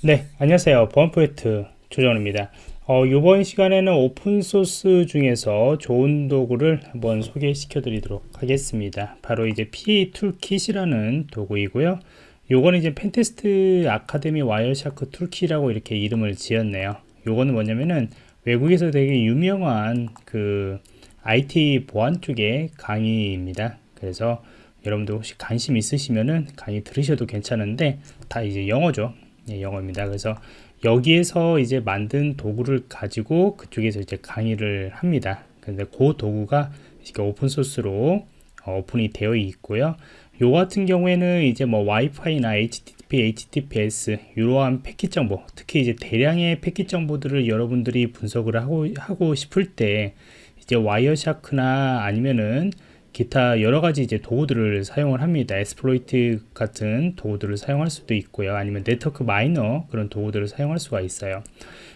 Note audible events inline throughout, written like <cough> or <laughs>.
네, 안녕하세요. 보안 프로젝트 조정원입니다. 어, 이번 시간에는 오픈소스 중에서 좋은 도구를 한번 소개시켜 드리도록 하겠습니다. 바로 이제 PA 툴킷이라는 도구이고요. 요거는 이제 Pentest Academy Wireshark Toolkit이라고 이렇게 이름을 지었네요. 요거는 뭐냐면은 외국에서 되게 유명한 그 IT 보안 쪽의 강의입니다. 그래서 여러분들 혹시 관심 있으시면은 강의 들으셔도 괜찮은데 다 이제 영어죠. 예, 영어입니다. 그래서 여기에서 이제 만든 도구를 가지고 그쪽에서 이제 강의를 합니다. 근데 그 도구가 이렇게 오픈 소스로 어, 오픈이 되어 있고요. 요 같은 경우에는 이제 뭐 와이파이나 HTTP, HTTPS 이러한 패킷 정보, 특히 이제 대량의 패킷 정보들을 여러분들이 분석을 하고 하고 싶을 때 이제 Wireshark나 아니면은 기타 여러 가지 이제 도구들을 사용을 합니다. Xplico 같은 도구들을 사용할 수도 있고요. 아니면 Network Miner 그런 도구들을 사용할 수가 있어요.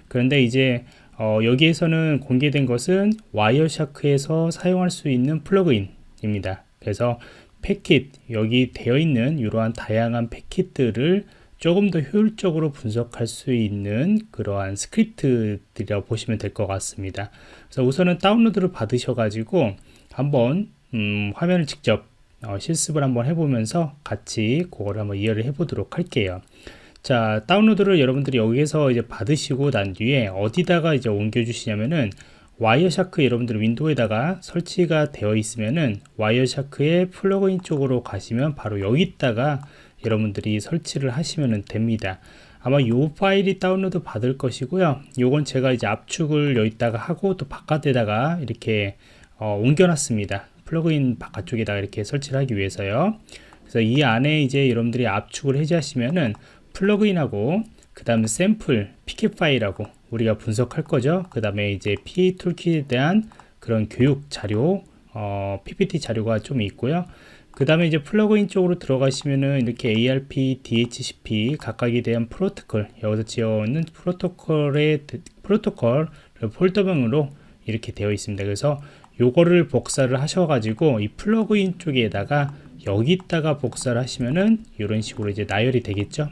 그런데 이제 어, 여기에서는 공개된 것은 Wireshark에서 사용할 수 있는 플러그인입니다. 그래서 패킷 여기 되어 있는 이러한 다양한 패킷들을 조금 더 효율적으로 분석할 수 있는 그러한 스크립트들이라고 보시면 될 것 같습니다. 그래서 우선은 다운로드를 받으셔 가지고 한번 음, 화면을 직접 어, 실습을 한번 해보면서 같이 그거를 한번 이해를 해보도록 할게요. 자, 다운로드를 여러분들이 여기에서 이제 받으시고 난 뒤에 어디다가 이제 옮겨 주시냐면은 Wireshark 여러분들 윈도우에다가 설치가 되어 있으면은 와이어샤크의 플러그인 쪽으로 가시면 바로 여기다가 여러분들이 설치를 하시면 됩니다. 아마 이 파일이 다운로드 받을 것이고요. 요건 제가 이제 압축을 여기다가 하고 또 바깥에다가 이렇게 어, 옮겨놨습니다. 플러그인 바깥쪽에다가 이렇게 설치를 하기 위해서요. 그래서 이 안에 이제 여러분들이 압축을 해제하시면은 플러그인하고 그 다음에 샘플, 패킷 파일하고 우리가 분석할 거죠. 그 다음에 이제 PA 툴킷에 대한 그런 교육 자료, 어, PPT 자료가 좀 있고요. 그 다음에 이제 플러그인 쪽으로 들어가시면은 이렇게 ARP, DHCP 각각에 대한 프로토콜 여기서 지어있는 프로토콜의 프로토콜 폴더명으로 이렇게 되어 있습니다. 그래서 요거를 복사를 하셔가지고 이 플러그인 쪽에다가 여기다가 복사를 하시면은 이런 식으로 이제 나열이 되겠죠.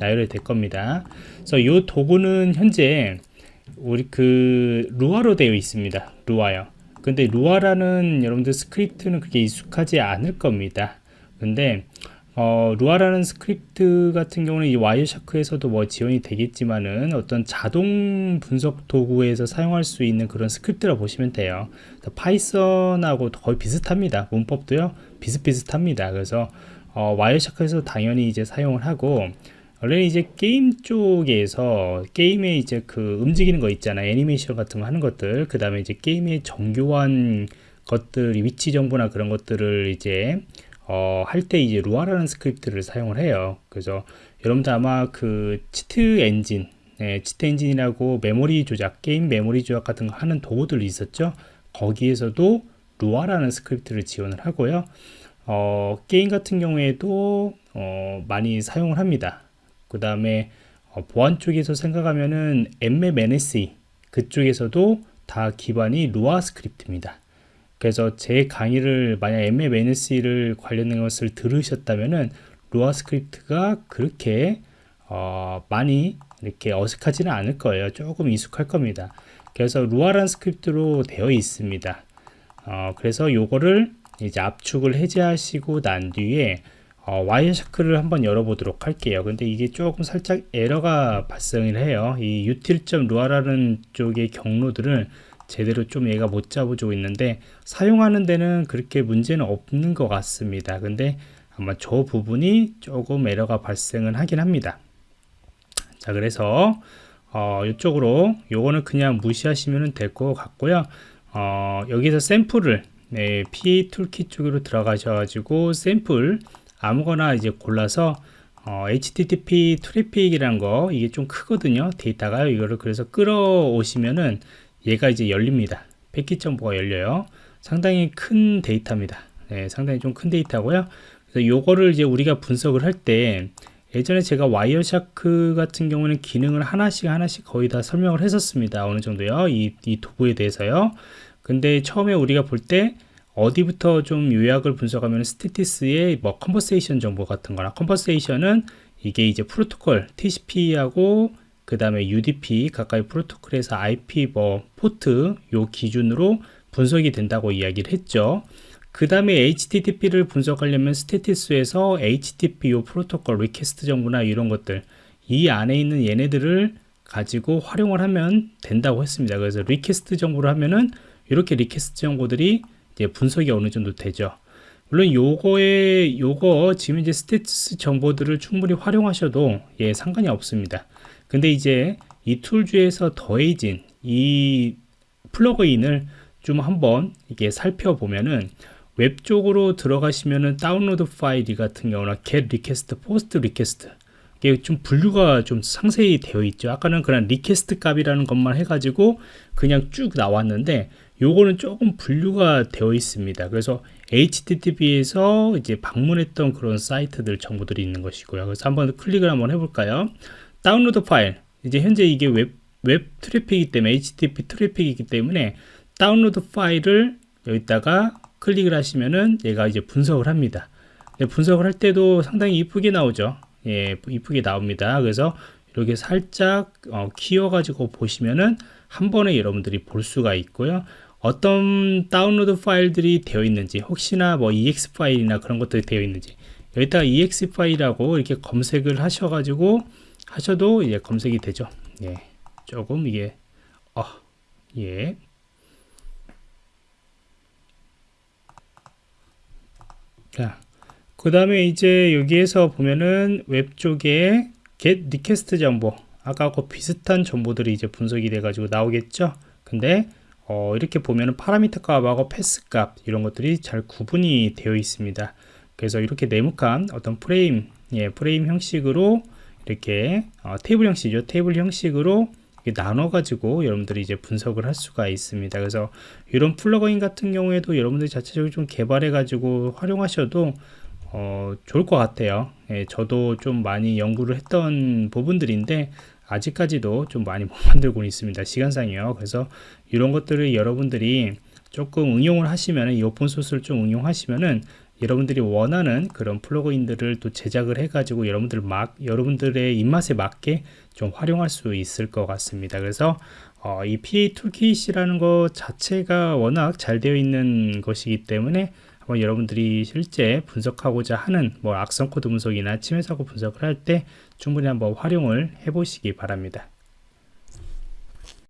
나열이 될 겁니다. 그래서 이 도구는 현재 우리 그 Lua로 되어 있습니다. Lua요. 근데 Lua라는 여러분들 스크립트는 그렇게 익숙하지 않을 겁니다. 근데 어, Lua라는 스크립트 같은 경우는 이 Wireshark에서도 뭐 지원이 되겠지만은 어떤 자동 분석 도구에서 사용할 수 있는 그런 스크립트라 보시면 돼요. Python하고 거의 비슷합니다. 문법도요 비슷비슷합니다. 그래서 어, Wireshark에서 당연히 이제 사용을 하고 원래 이제 게임 쪽에서 게임에 이제 그 움직이는 거 있잖아요. 애니메이션 같은 거 하는 것들 그 다음에 이제 게임의 정교한 것들 위치 정보나 그런 것들을 이제 어, 할 때 이제 Lua라는 스크립트를 사용을 해요. 그래서 여러분들 아마 그 Cheat Engine, 네, Cheat Engine이라고 메모리 조작, 게임 메모리 조작 같은 거 하는 도구들이 있었죠. 거기에서도 Lua라는 스크립트를 지원을 하고요. 어, 게임 같은 경우에도 어, 많이 사용을 합니다. 그 다음에 어, 보안 쪽에서 생각하면은 Nmap NSE 그쪽에서도 다 기반이 Lua 스크립트입니다. 그래서 제 강의를 만약 MMNS를 관련된 것을 들으셨다면은 Lua 스크립트가 그렇게 어, 많이 이렇게 어색하지는 않을 거예요. 조금 익숙할 겁니다. 그래서 Lua란 스크립트로 되어 있습니다. 어, 그래서 요거를 이제 압축을 해제하시고 난 뒤에 어, Wireshark를 한번 열어보도록 할게요. 근데 이게 조금 살짝 에러가 발생을 해요. 이 util.lua라는 쪽의 경로들을 제대로 좀 얘가 못 잡아주고 있는데 사용하는 데는 그렇게 문제는 없는 것 같습니다. 근데 아마 저 부분이 조금 에러가 발생을 하긴 합니다. 자 그래서 어, 이쪽으로 요거는 그냥 무시하시면 될 것 같고요. 어, 여기서 샘플을 네, PA toolkit 쪽으로 들어가셔가지고 샘플 아무거나 이제 골라서 어, HTTP 트래픽이란 거 이게 좀 크거든요. 데이터가 이거를 그래서 끌어오시면은 얘가 이제 열립니다. 패킷 정보가 열려요. 상당히 큰 데이터입니다. 네, 상당히 좀 큰 데이터고요. 그래서 요거를 이제 우리가 분석을 할 때 예전에 제가 Wireshark 같은 경우는 기능을 하나씩 하나씩 거의 다 설명을 했었습니다. 어느 정도요. 이, 이 도구에 대해서요. 근데 처음에 우리가 볼 때 어디부터 좀 요약을 분석하면 스테티스의 뭐 conversation 정보 같은 거나 conversation은 이게 이제 프로토콜 TCP하고 그 다음에 UDP 각각의 프로토콜에서 IP 뭐 포트 요 기준으로 분석이 된다고 이야기를 했죠. 그 다음에 HTTP를 분석하려면 스테티스에서 HTTP 요 프로토콜 request 정보나 이런 것들 이 안에 있는 얘네들을 가지고 활용을 하면 된다고 했습니다. 그래서 request 정보를 하면은 이렇게 request 정보들이 이제 분석이 어느 정도 되죠. 물론 요거에 요거 지금 이제 statistics 정보들을 충분히 활용하셔도 예 상관이 없습니다. 근데 이제 이 tools에서 더해진 이 플러그인을 좀 한번 이게 살펴보면은 웹 쪽으로 들어가시면은 다운로드 파일 같은 경우나 get request, post request 이게 좀 분류가 좀 상세히 되어 있죠. 아까는 그냥 request 값이라는 것만 해가지고 그냥 쭉 나왔는데 요거는 조금 분류가 되어 있습니다. 그래서 HTTP에서 이제 방문했던 그런 사이트들 정보들이 있는 것이고요. 그래서 한번 클릭을 한번 해볼까요? 다운로드 파일. 이제 현재 이게 웹, 웹 트래픽이기 때문에 HTTP 트래픽이기 때문에 다운로드 파일을 여기다가 클릭을 하시면은 얘가 이제 분석을 합니다. 분석을 할 때도 상당히 이쁘게 나오죠. 예, 이쁘게 나옵니다. 그래서 이렇게 살짝 어, 키워 가지고 보시면은 한 번에 여러분들이 볼 수가 있고요. 어떤 다운로드 파일들이 되어 있는지 혹시나 뭐 exe 파일이나 그런 것들이 되어 있는지 여기다가 exe 파일이라고 이렇게 검색을 하셔 가지고 하셔도 이제 검색이 되죠. 예, 조금 이게 어, 예. 자, 그 다음에 이제 여기에서 보면은 웹 쪽에 get request 정보 아까하고 비슷한 정보들이 이제 분석이 돼 가지고 나오겠죠 근데 어, 이렇게 보면은 파라미터 값하고 path 값 이런 것들이 잘 구분이 되어 있습니다 그래서 이렇게 네모칸 어떤 프레임 예, 프레임 형식으로 이렇게 어, 테이블 형식이죠 테이블 형식으로 나눠 가지고 여러분들이 이제 분석을 할 수가 있습니다 그래서 이런 플러그인 같은 경우에도 여러분들이 자체적으로 좀 개발해 가지고 활용하셔도 어, 좋을 것 같아요. 예, 저도 좀 많이 연구를 했던 부분들인데 아직까지도 좀 많이 <laughs> 못 만들고 있습니다. 시간상이요. 그래서 이런 것들을 여러분들이 조금 응용을 하시면 이 오픈소스를 좀 응용하시면은 여러분들이 원하는 그런 플러그인들을 또 제작을 해가지고 여러분들 막 여러분들의 입맛에 맞게 좀 활용할 수 있을 것 같습니다. 그래서 어, 이 PA toolkit이라는 것 자체가 워낙 잘 되어 있는 것이기 때문에 한번 여러분들이 실제 분석하고자 하는 뭐 악성 코드 분석이나 침해 사고 분석을 할 때 충분히 한번 활용을 해 보시기 바랍니다.